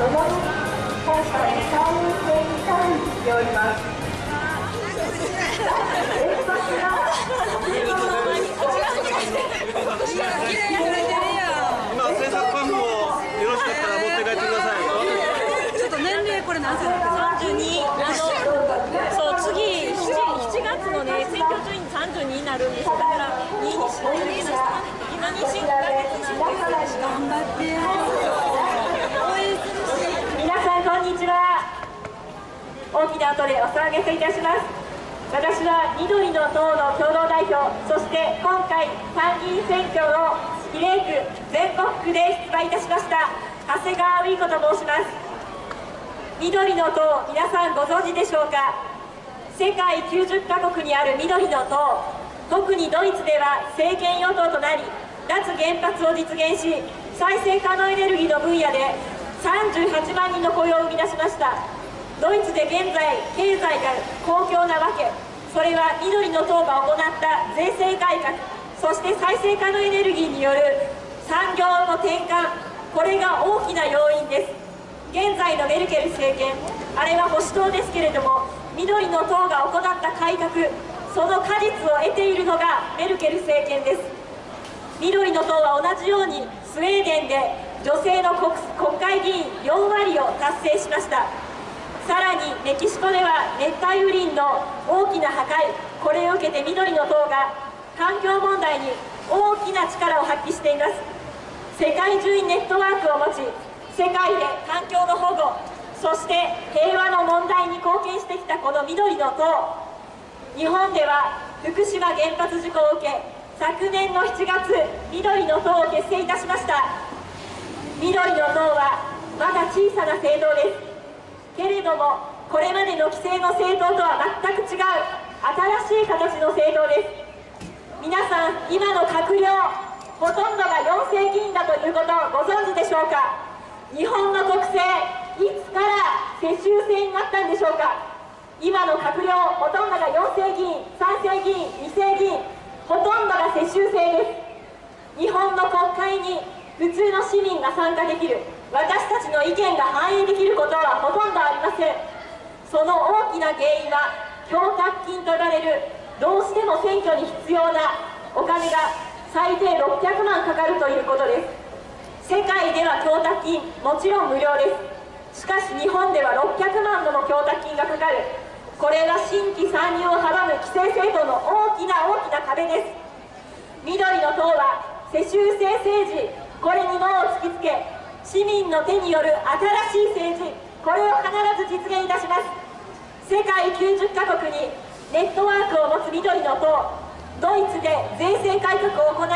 ともに本社に参入制に会議しております。今制作番号よろしかったら持って帰ってくださいちょっと年齢これ何歳だっ三十二。あのそう次七七月のね選挙中に三十二になるんです。だから二にしないといけない。今妊娠五ヶ月なんです。頑張って応援するし皆さんこんにちは。大きな音でお騒がせいたします。私は緑の党の共同代表、そして今回参議院選挙の比例区全国区で出馬いたしました長谷川美子と申します。緑の党、皆さんご存知でしょうか。世界90カ国にある緑の党、特にドイツでは政権与党となり、脱原発を実現し、再生可能エネルギーの分野で38万人の雇用を生み出しました。ドイツで現在、経済が好況なわけ、それは緑の党が行った税制改革、そして再生可能エネルギーによる産業の転換、これが大きな要因です。現在のメルケル政権、あれは保守党ですけれども、緑の党が行った改革、その果実を得ているのがメルケル政権です。緑の党は同じようにスウェーデンで女性の国会議員4割を達成しました。さらにメキシコでは熱帯雨林の大きな破壊これを受けて緑の党が環境問題に大きな力を発揮しています。世界中にネットワークを持ち世界で環境の保護そして平和の問題に貢献してきたこの緑の党日本では福島原発事故を受け昨年の7月緑の党を結成いたしました。緑の党はまだ小さな政党です。けれどもこれまでの既成の政党とは全く違う新しい形の政党です。皆さん今の閣僚ほとんどが4世議員だということをご存知でしょうか？日本の国政いつから世襲制になったんでしょうか？今の閣僚ほとんどが4世議員3世議員2世議員ほとんどが世襲制です。日本の国会に普通の市民が参加できる。私たちの意見が反映できることはほとんどありません。その大きな原因は供託金と呼ばれるどうしても選挙に必要なお金が最低600万かかるということです。世界では供託金もちろん無料です。しかし日本では600万もの供託金がかかる。これは新規参入を阻む規制制度の大きな大きな壁です。緑の党は世襲制政治これに門を突きつけ市民の手による新しい政治これを必ず実現いたします。世界90カ国にネットワークを持つ緑の党ドイツで税制改革を行い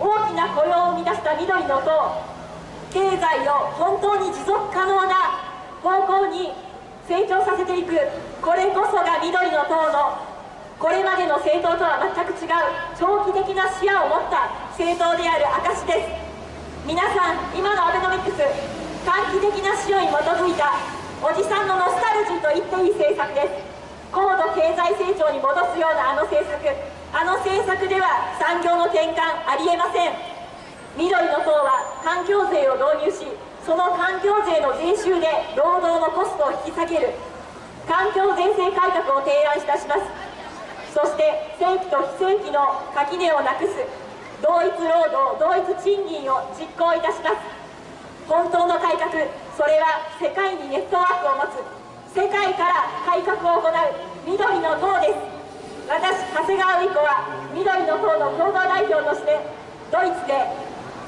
大きな雇用を生み出した緑の党経済を本当に持続可能な方向に成長させていく。これこそが緑の党のこれまでの政党とは全く違う長期的な視野を持った政党である証です。皆さん今のアベノミクス短期的な視野に基づいたおじさんのノスタルジーと言っていい政策です。高度経済成長に戻すようなあの政策あの政策では産業の転換ありえません。緑の党は環境税を導入しその環境税の税収で労働のコストを引き下げる。環境税制改革を提案いたします。そして正規と非正規の垣根をなくす。同一労働同一賃金を実行いたします。本当の改革それは世界にネットワークを持つ世界から改革を行う緑の党です。私長谷川美子は緑の党の共同代表としてドイツで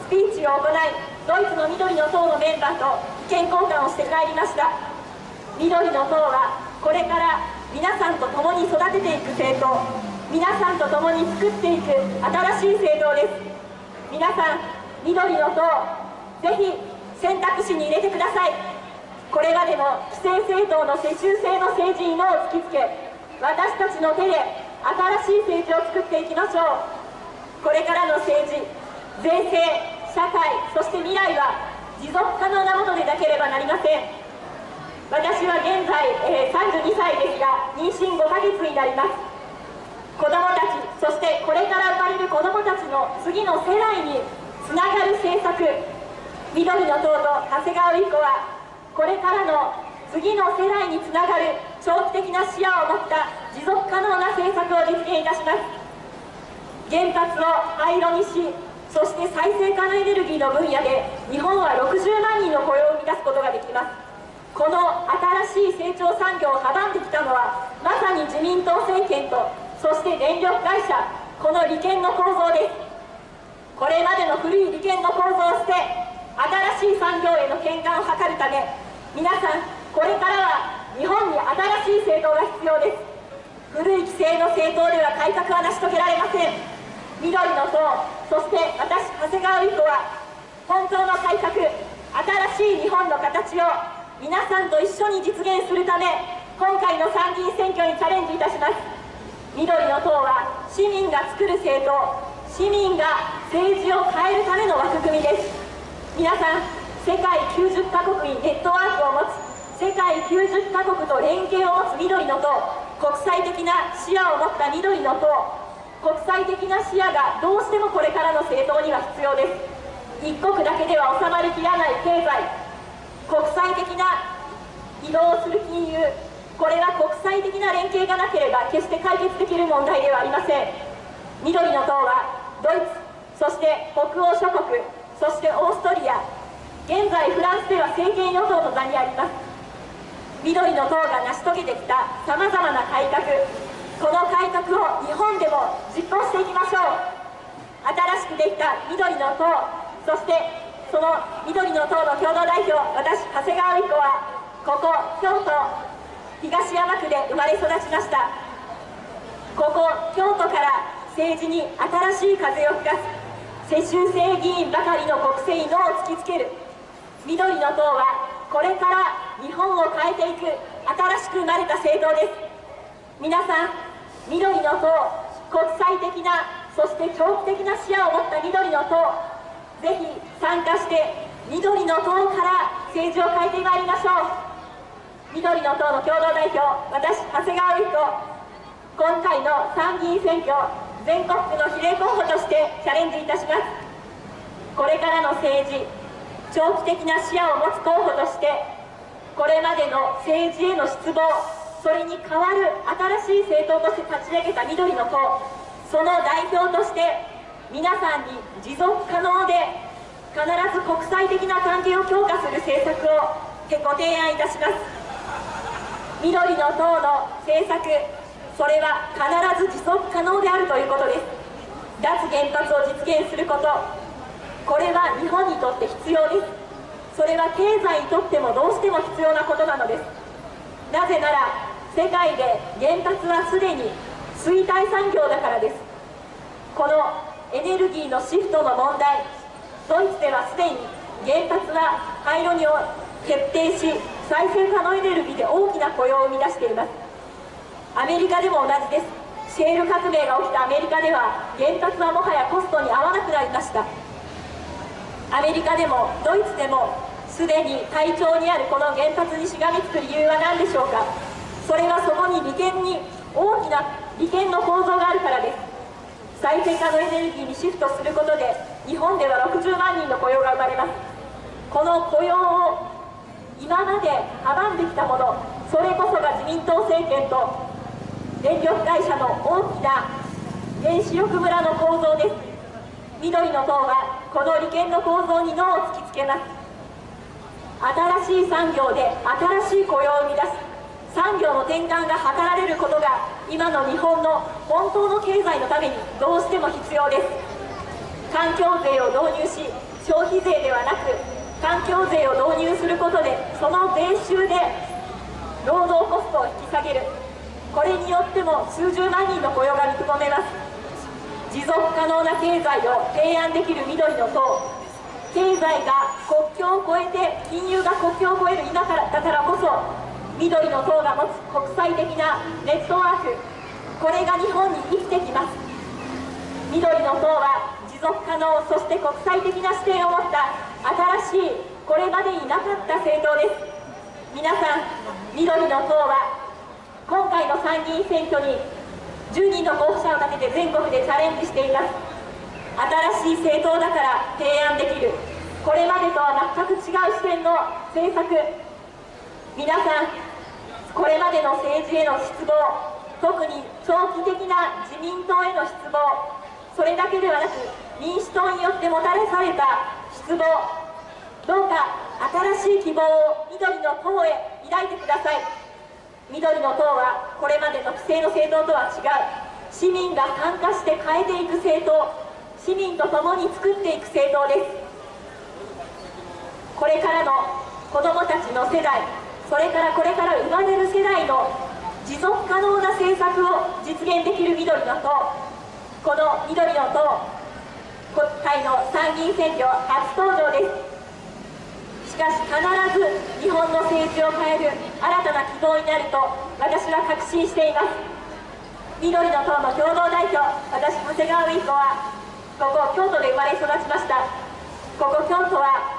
スピーチを行いドイツの緑の党のメンバーと意見交換をして帰りました。緑の党はこれから皆さんと共に育てていく政党。皆さんと共に作っていく新しい政党です。皆さん緑の党ぜひ選択肢に入れてください。これまでの既成政党の世襲制の政治に脳を突きつけ私たちの手で新しい政治を作っていきましょう。これからの政治税制社会そして未来は持続可能なものでなければなりません。私は現在、えー、32歳ですが妊娠5ヶ月になります。子どもたちそしてこれから生まれる子どもたちの次の世代につながる政策。緑の党と長谷川由子はこれからの次の世代につながる長期的な視野を持った持続可能な政策を実現いたします。原発を廃炉にしそして再生可能エネルギーの分野で日本は60万人の雇用を生み出すことができます。この新しい成長産業を阻んできたのはまさに自民党政権とそして電力会社この利権の構造です。これまでの古い利権の構造を捨て新しい産業への転換を図るため皆さんこれからは日本に新しい政党が必要です。古い規制の政党では改革は成し遂げられません。緑の党そして私長谷川由子は本当の改革新しい日本の形を皆さんと一緒に実現するため今回の参議院選挙にチャレンジいたします。緑の党は市民が作る政党市民が政治を変えるための枠組みです。皆さん世界90カ国にネットワークを持つ世界90カ国と連携を持つ緑の党国際的な視野を持った緑の党国際的な視野がどうしてもこれからの政党には必要です。一国だけでは収まりきらない経済国際的な移動する金融これは国際的な連携がなければ決して解決できる問題ではありません。緑の党はドイツそして北欧諸国そしてオーストリア。現在フランスでは政権与党の座にあります。緑の党が成し遂げてきたさまざまな改革。この改革を日本でも実行していきましょう。新しくできた緑の党そしてその緑の党の共同代表私長谷川美子はここ京都。東山区で生まれ育ちました。ここ京都から政治に新しい風を吹かす世襲制議員ばかりの国政に脳を突きつける。緑の党はこれから日本を変えていく新しく生まれた政党です。皆さん緑の党国際的なそして長期的な視野を持った緑の党ぜひ参加して緑の党から政治を変えてまいりましょう。緑の党の共同代表私長谷川由紀子今回の参議院選挙全国区の比例候補としてチャレンジいたします。これからの政治長期的な視野を持つ候補としてこれまでの政治への失望それに代わる新しい政党として立ち上げた緑の党その代表として皆さんに持続可能で必ず国際的な関係を強化する政策をご提案いたします。緑の党の政策それは必ず持続可能であるということです。脱原発を実現すること。これは日本にとって必要です。それは経済にとってもどうしても必要なことなのです。なぜなら世界で原発はすでに衰退産業だからです。このエネルギーのシフトの問題。ドイツではすでに原発は廃炉に決定し再生可能エネルギーで大きな雇用を生み出しています。アメリカでも同じです。シェール革命が起きたアメリカでは原発はもはやコストに合わなくなりました。アメリカでもドイツでもすでに体調にあるこの原発にしがみつく理由は何でしょうか。それはそこに利権に大きな利権の構造があるからです。再生可能エネルギーにシフトすることで日本では60万人の雇用が生まれます。この雇用を今まで阻んできたものそれこそが自民党政権と電力会社の大きな原子力村の構造です。緑の党はこの利権の構造に脳を突きつけます。新しい産業で新しい雇用を生み出す。産業の転換が図られることが今の日本の本当の経済のためにどうしても必要です。環境税を導入し消費税ではなく環境税を導入することでその税収で労働コストを引き下げる。これによっても数十万人の雇用が見込めます。持続可能な経済を提案できる緑の党。経済が国境を越えて金融が国境を越える今からだからこそ緑の党が持つ国際的なネットワーク。これが日本に生きてきます。緑の党は持続可能そして国際的な視点を持った新しいこれまでになかった政党です。皆さん緑の党は今回の参議院選挙に10人の候補者を立てて全国でチャレンジしています。新しい政党だから提案できる。これまでとは全く違う視点の政策。皆さんこれまでの政治への失望特に長期的な自民党への失望それだけではなく民主党によってもたらされた望どうか新しい希望を緑の党へ抱いてください。緑の党はこれまでの既成の政党とは違う。市民が参加して変えていく政党市民と共に作っていく政党です。これからの子どもたちの世代それからこれから生まれる世代の持続可能な政策を実現できる緑の党この緑の党国会の参議院選挙初登場ですしかし必ず日本の政治を変える新た。な希望になると私は確信しています緑の党の共同代表私長谷川美子はここ京都で生まれ育ちました。ここ京都は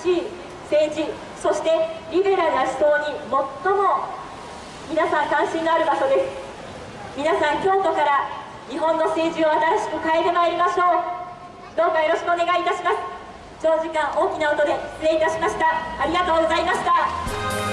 新しい政治そしてリベラルな思想に最も皆さん関心のある場所です。皆さん京都から日本の政治を新しく変えてまいりましょう。どうかよろしくお願いいたします。長時間大きな音で失礼いたしました。ありがとうございました。